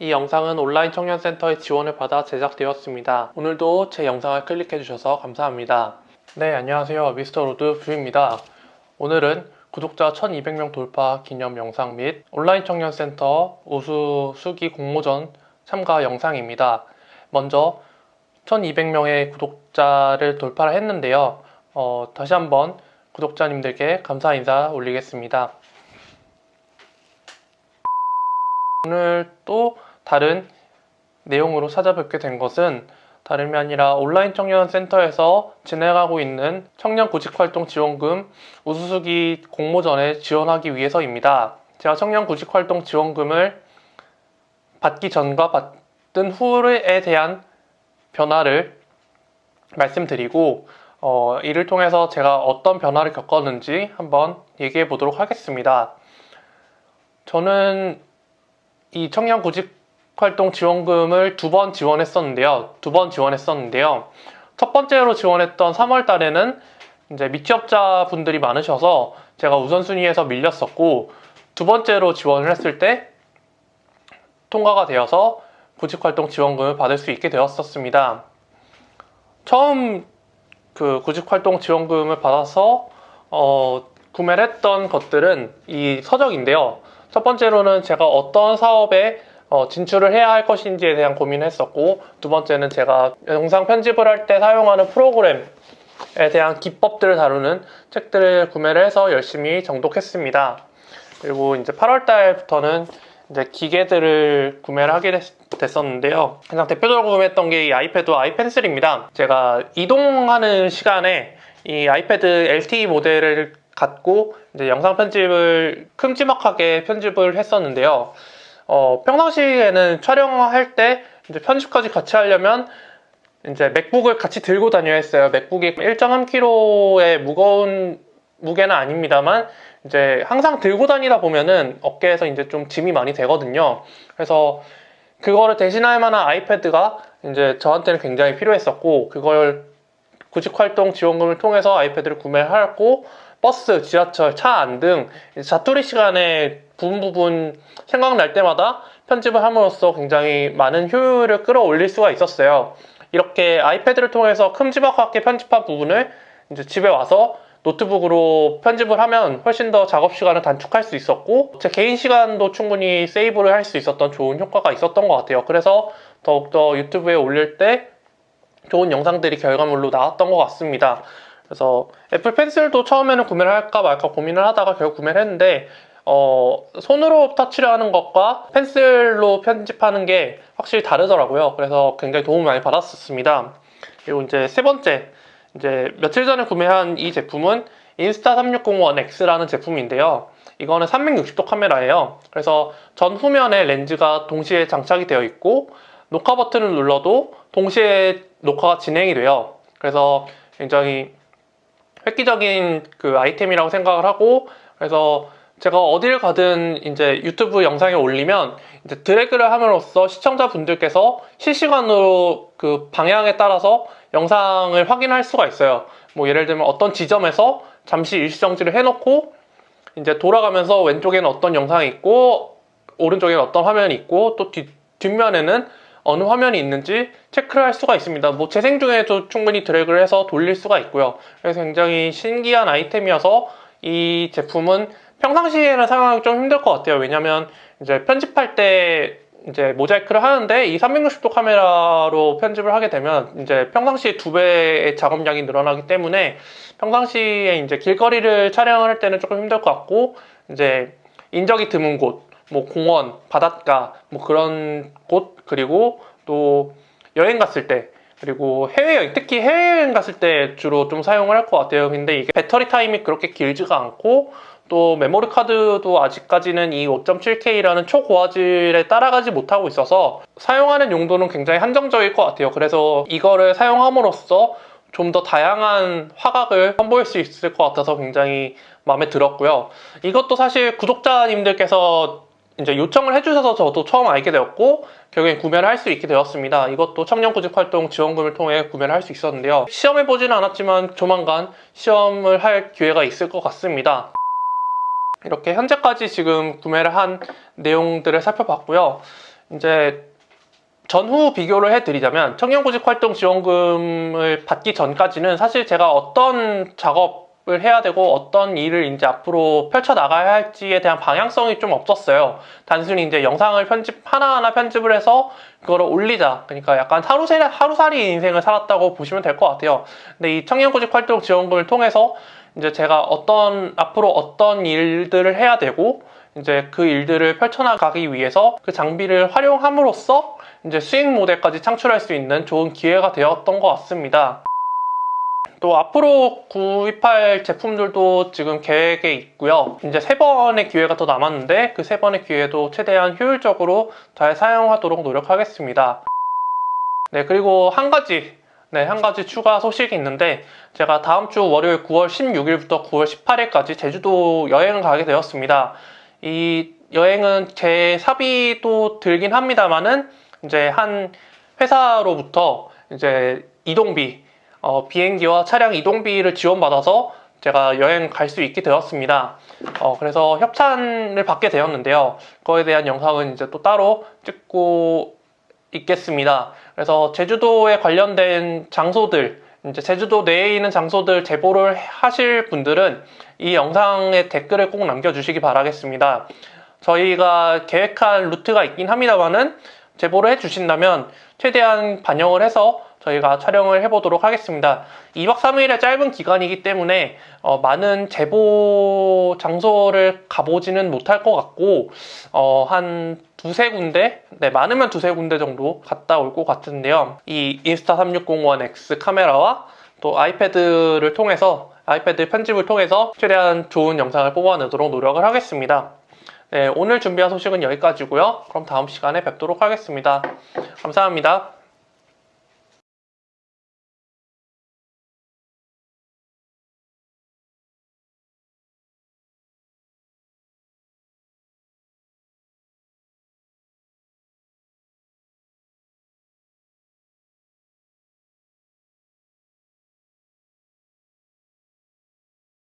이 영상은 온라인 청년센터의 지원을 받아 제작되었습니다. 오늘도 제 영상을 클릭해주셔서 감사합니다. 네, 안녕하세요. 미스터 로드 뷰입니다. 오늘은 구독자 1200명 돌파 기념 영상 및 온라인 청년센터 우수 수기 공모전 참가 영상입니다. 먼저 1200명의 구독자를 돌파를 했는데요. 어, 다시 한번 구독자님들께 감사 인사 올리겠습니다. 오늘 또 다른 내용으로 찾아뵙게 된 것은 다름이 아니라 온라인 청년 센터에서 진행하고 있는 청년 구직활동 지원금 우수수기 공모전에 지원하기 위해서입니다. 제가 청년 구직활동 지원금을 받기 전과 받은 후에 대한 변화를 말씀드리고 어, 이를 통해서 제가 어떤 변화를 겪었는지 한번 얘기해 보도록 하겠습니다. 저는 이 청년 구직 활동 지원금을 두 번 지원했었는데요. 두 번 지원했었는데요. 첫 번째로 지원했던 3월 달에는 이제 미취업자 분들이 많으셔서 제가 우선순위에서 밀렸었고 두 번째로 지원을 했을 때 통과가 되어서 구직활동 지원금을 받을 수 있게 되었었습니다. 처음 그 구직활동 지원금을 받아서 어, 구매를 했던 것들은 이 서적인데요. 첫 번째로는 제가 어떤 사업에 어, 진출을 해야 할 것인지에 대한 고민을 했었고 두 번째는 제가 영상 편집을 할 때 사용하는 프로그램에 대한 기법들을 다루는 책들을 구매를 해서 열심히 정독했습니다. 그리고 이제 8월 달부터는 이제 기계들을 구매를 하게 됐, 었는데요 가장 대표적으로 구매했던 게 이 아이패드와 아이펜슬입니다. 제가 이동하는 시간에 이 아이패드 LTE 모델을 갖고 이제 영상 편집을 큼지막하게 편집을 했었는데요. 어, 평상시에는 촬영할 때 이제 편집까지 같이 하려면 이제 맥북을 같이 들고 다녀야 했어요. 맥북이 1.3kg의 무거운 무게는 아닙니다만 이제 항상 들고 다니다 보면은 어깨에서 이제 좀 짐이 많이 되거든요. 그래서 그거를 대신할 만한 아이패드가 이제 저한테는 굉장히 필요했었고 그걸 구직활동 지원금을 통해서 아이패드를 구매를 하고 버스, 지하철, 차 안 등 자투리 시간에 부분 부분 생각날 때마다 편집을 함으로써 굉장히 많은 효율을 끌어올릴 수가 있었어요. 이렇게 아이패드를 통해서 큼지막하게 편집한 부분을 이제 집에 와서 노트북으로 편집을 하면 훨씬 더 작업 시간을 단축할 수 있었고 제 개인 시간도 충분히 세이브를 할 수 있었던 좋은 효과가 있었던 것 같아요. 그래서 더욱더 유튜브에 올릴 때 좋은 영상들이 결과물로 나왔던 것 같습니다. 그래서 애플 펜슬도 처음에는 구매를 할까 말까 고민을 하다가 결국 구매를 했는데 어, 손으로 터치를 하는 것과 펜슬로 편집하는 게 확실히 다르더라고요. 그래서 굉장히 도움을 많이 받았었습니다. 그리고 이제 세 번째, 이제 며칠 전에 구매한 이 제품은 인스타 3601X라는 제품인데요. 이거는 360도 카메라예요. 그래서 전 후면에 렌즈가 동시에 장착이 되어 있고 녹화 버튼을 눌러도 동시에 녹화가 진행이 돼요. 그래서 굉장히 획기적인 그 아이템이라고 생각을 하고 그래서 제가 어딜 가든 이제 유튜브 영상에 올리면 이제 드래그를 함으로써 시청자분들께서 실시간으로 그 방향에 따라서 영상을 확인할 수가 있어요. 뭐 예를 들면 어떤 지점에서 잠시 일시정지를 해놓고 이제 돌아가면서 왼쪽에는 어떤 영상이 있고 오른쪽에는 어떤 화면이 있고 또 뒤, 뒷면에는 어느 화면이 있는지 체크를 할 수가 있습니다. 뭐 재생 중에도 충분히 드래그를 해서 돌릴 수가 있고요. 그래서 굉장히 신기한 아이템이어서 이 제품은 평상시에는 사용하기 좀 힘들 것 같아요. 왜냐면 이제 편집할 때 이제 모자이크를 하는데 이 360도 카메라로 편집을 하게 되면 이제 평상시에 두 배의 작업량이 늘어나기 때문에 평상시에 이제 길거리를 촬영을 할 때는 조금 힘들 것 같고 이제 인적이 드문 곳 뭐 공원, 바닷가 뭐 그런 곳 그리고 또 여행 갔을 때 그리고 해외여행 특히 해외여행 갔을 때 주로 좀 사용을 할 것 같아요. 근데 이게 배터리 타임이 그렇게 길지가 않고 또 메모리 카드도 아직까지는 이 5.7K라는 초고화질에 따라가지 못하고 있어서 사용하는 용도는 굉장히 한정적일 것 같아요. 그래서 이거를 사용함으로써 좀 더 다양한 화각을 선보일 수 있을 것 같아서 굉장히 마음에 들었고요. 이것도 사실 구독자님들께서 이제 요청을 해주셔서 저도 처음 알게 되었고 결국엔 구매를 할 수 있게 되었습니다. 이것도 청년구직활동 지원금을 통해 구매를 할 수 있었는데요. 시험해보지는 않았지만 조만간 시험을 할 기회가 있을 것 같습니다. 이렇게 현재까지 지금 구매를 한 내용들을 살펴봤고요. 이제 전후 비교를 해드리자면 청년구직 활동 지원금을 받기 전까지는 사실 제가 어떤 작업 을 해야 되고 어떤 일을 이제 앞으로 펼쳐 나가야 할지에 대한 방향성이 좀 없었어요. 단순히 이제 영상을 편집 하나하나 편집을 해서 그거를 올리자. 그러니까 약간 하루살이 하루살이 인생을 살았다고 보시면 될 것 같아요. 근데 이 청년구직 활동 지원금을 통해서 이제 제가 어떤 앞으로 어떤 일들을 해야 되고 이제 그 일들을 펼쳐나가기 위해서 그 장비를 활용함으로써 이제 수익 모델까지 창출할 수 있는 좋은 기회가 되었던 것 같습니다. 또 앞으로 구입할 제품들도 지금 계획에 있고요. 이제 세 번의 기회가 더 남았는데 그 세 번의 기회도 최대한 효율적으로 잘 사용하도록 노력하겠습니다. 네, 그리고 한 가지 네, 한 가지 추가 소식이 있는데 제가 다음 주 월요일 9월 16일부터 9월 18일까지 제주도 여행을 가게 되었습니다. 이 여행은 제 사비도 들긴 합니다만은 이제 한 회사로부터 이제 이동비, 어, 비행기와 차량 이동비를 지원받아서 제가 여행 갈 수 있게 되었습니다. 어, 그래서 협찬을 받게 되었는데요. 그거에 대한 영상은 이제 또 따로 찍고 있겠습니다. 그래서 제주도에 관련된 장소들, 이제 제주도 내에 있는 장소들 제보를 하실 분들은 이 영상에 댓글을 꼭 남겨주시기 바라겠습니다. 저희가 계획한 루트가 있긴 합니다만은 제보를 해주신다면 최대한 반영을 해서 저희가 촬영을 해보도록 하겠습니다. 2박 3일의 짧은 기간이기 때문에 어, 많은 제보 장소를 가보지는 못할 것 같고 어, 한 두세 군데, 네 많으면 두세 군데 정도 갔다 올 것 같은데요. 이 인스타 360ONE X 카메라와 또 아이패드를 통해서 아이패드 편집을 통해서 최대한 좋은 영상을 뽑아내도록 노력을 하겠습니다. 네, 오늘 준비한 소식은 여기까지고요. 그럼 다음 시간에 뵙도록 하겠습니다. 감사합니다.